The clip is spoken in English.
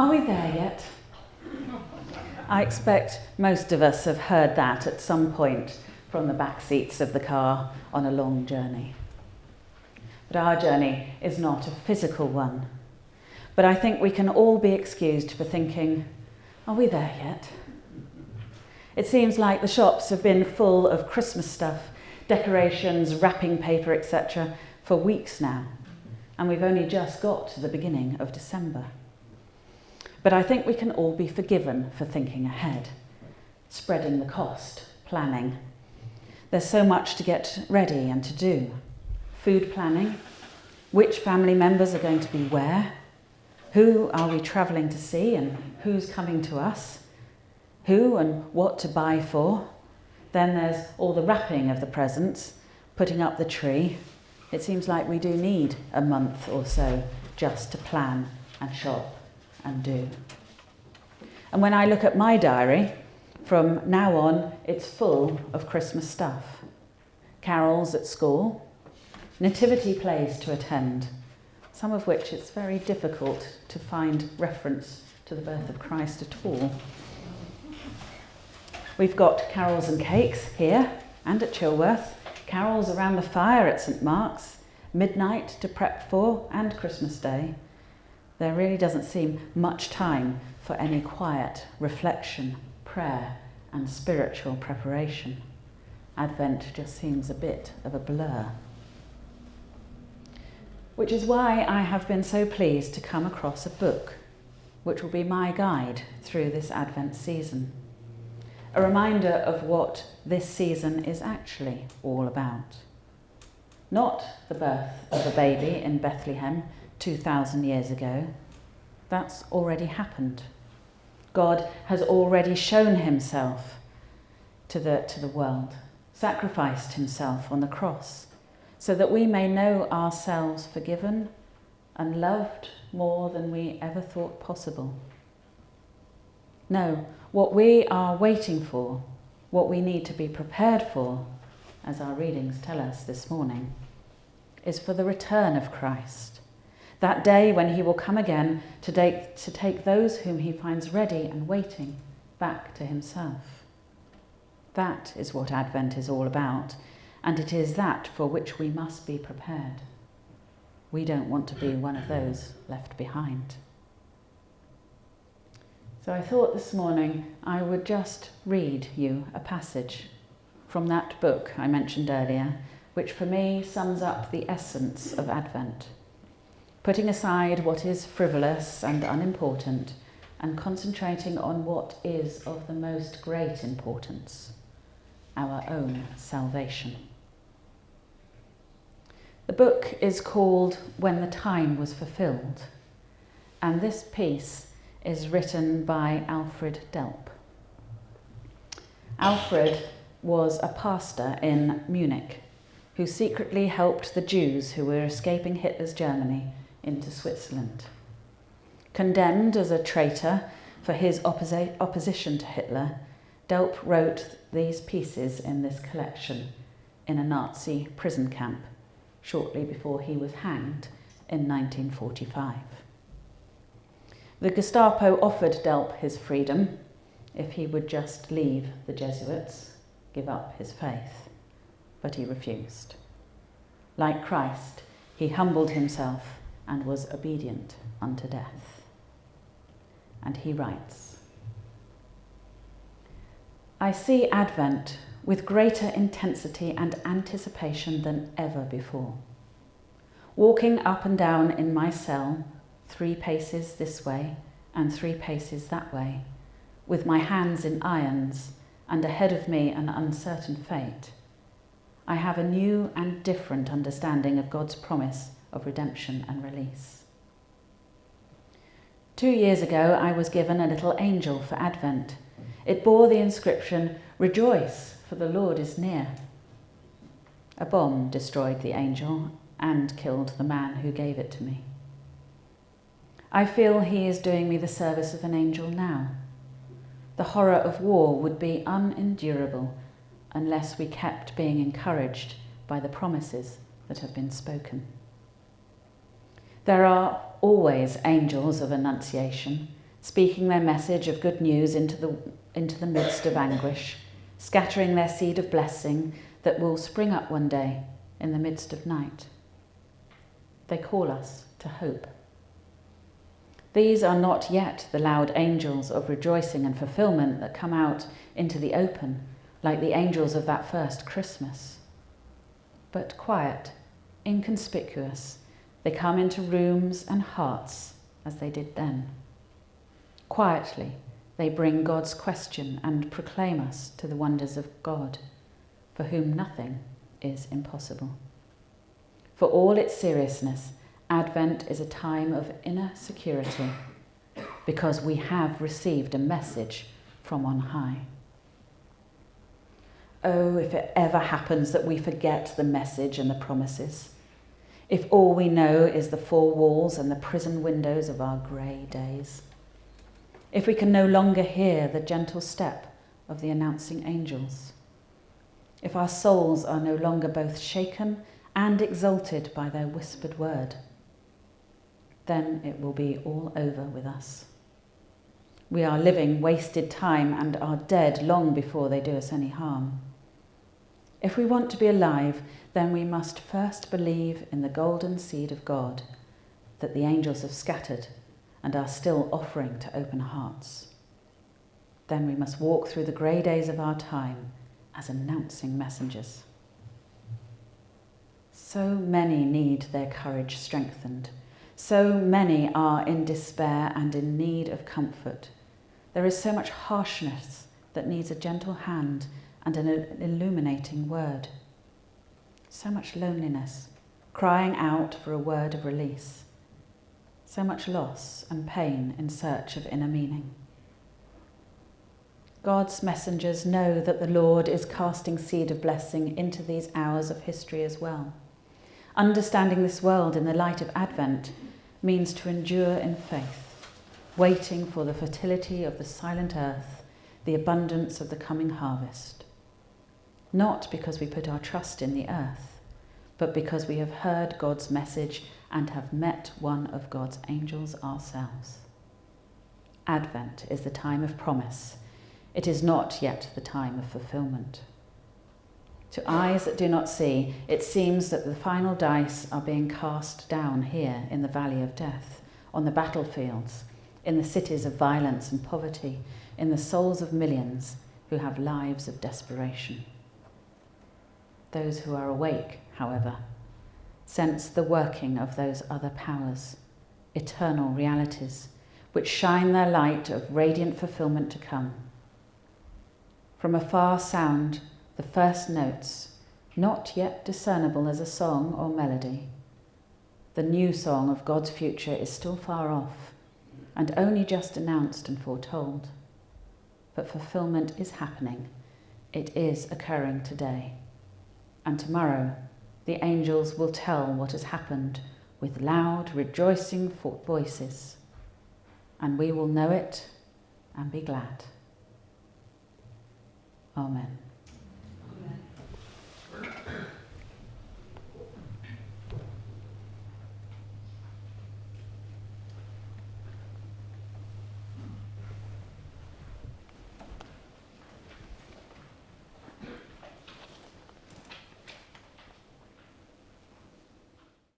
Are we there yet? I expect most of us have heard that at some point from the back seats of the car on a long journey. But our journey is not a physical one. But I think we can all be excused for thinking, are we there yet? It seems like the shops have been full of Christmas stuff, decorations, wrapping paper, etc., for weeks now, and we've only just got to the beginning of December. But I think we can all be forgiven for thinking ahead, spreading the cost, planning. There's so much to get ready and to do. Food planning, which family members are going to be where, who are we travelling to see and who's coming to us, who and what to buy for. Then there's all the wrapping of the presents, putting up the tree. It seems like we do need a month or so just to plan and shop and do. And when I look at my diary, from now on, it's full of Christmas stuff. Carols at school, nativity plays to attend, some of which it's very difficult to find reference to the birth of Christ at all. We've got carols and cakes here and at Chilworth, carols around the fire at St Mark's, midnight to prep for and Christmas Day, there really doesn't seem much time for any quiet reflection, prayer, and spiritual preparation. Advent just seems a bit of a blur. Which is why I have been so pleased to come across a book which will be my guide through this Advent season. A reminder of what this season is actually all about. Not the birth of a baby in Bethlehem 2,000 years ago. That's already happened. God has already shown himself to the, to the world, sacrificed himself on the cross, so that we may know ourselves forgiven and loved more than we ever thought possible. No, what we are waiting for, what we need to be prepared for, as our readings tell us this morning, is for the return of Christ that day when he will come again to take, to take those whom he finds ready and waiting back to himself. That is what Advent is all about, and it is that for which we must be prepared. We don't want to be one of those left behind. So I thought this morning I would just read you a passage from that book I mentioned earlier, which for me sums up the essence of Advent putting aside what is frivolous and unimportant and concentrating on what is of the most great importance our own salvation. The book is called When the Time Was Fulfilled, and this piece is written by Alfred Delp. Alfred was a pastor in Munich who secretly helped the Jews who were escaping Hitler's Germany into Switzerland. Condemned as a traitor for his opposi opposition to Hitler, Delp wrote these pieces in this collection in a Nazi prison camp shortly before he was hanged in 1945. The Gestapo offered Delp his freedom if he would just leave the Jesuits, give up his faith, but he refused. Like Christ, he humbled himself and was obedient unto death. And he writes, I see Advent with greater intensity and anticipation than ever before. Walking up and down in my cell, three paces this way and three paces that way, with my hands in irons and ahead of me an uncertain fate, I have a new and different understanding of God's promise of redemption and release. Two years ago, I was given a little angel for Advent. It bore the inscription, Rejoice, for the Lord is near. A bomb destroyed the angel and killed the man who gave it to me. I feel he is doing me the service of an angel now. The horror of war would be unendurable unless we kept being encouraged by the promises that have been spoken. There are always angels of annunciation speaking their message of good news into the, into the midst of anguish, scattering their seed of blessing that will spring up one day in the midst of night. They call us to hope. These are not yet the loud angels of rejoicing and fulfillment that come out into the open like the angels of that first Christmas. But quiet, inconspicuous, they come into rooms and hearts as they did then. Quietly, they bring God's question and proclaim us to the wonders of God, for whom nothing is impossible. For all its seriousness, Advent is a time of inner security because we have received a message from on high. Oh, if it ever happens that we forget the message and the promises, if all we know is the four walls and the prison windows of our grey days, if we can no longer hear the gentle step of the announcing angels, if our souls are no longer both shaken and exalted by their whispered word, then it will be all over with us. We are living wasted time and are dead long before they do us any harm. If we want to be alive, then we must first believe in the golden seed of God that the angels have scattered and are still offering to open hearts. Then we must walk through the grey days of our time as announcing messengers. So many need their courage strengthened. So many are in despair and in need of comfort. There is so much harshness that needs a gentle hand and an illuminating word. So much loneliness, crying out for a word of release. So much loss and pain in search of inner meaning. God's messengers know that the Lord is casting seed of blessing into these hours of history as well. Understanding this world in the light of Advent means to endure in faith, waiting for the fertility of the silent earth, the abundance of the coming harvest not because we put our trust in the earth, but because we have heard God's message and have met one of God's angels ourselves. Advent is the time of promise. It is not yet the time of fulfillment. To eyes that do not see, it seems that the final dice are being cast down here in the valley of death, on the battlefields, in the cities of violence and poverty, in the souls of millions who have lives of desperation. Those who are awake, however, sense the working of those other powers, eternal realities, which shine their light of radiant fulfillment to come. From afar sound the first notes, not yet discernible as a song or melody. The new song of God's future is still far off and only just announced and foretold. But fulfillment is happening. It is occurring today and tomorrow the angels will tell what has happened with loud, rejoicing voices, and we will know it and be glad. Amen. Amen.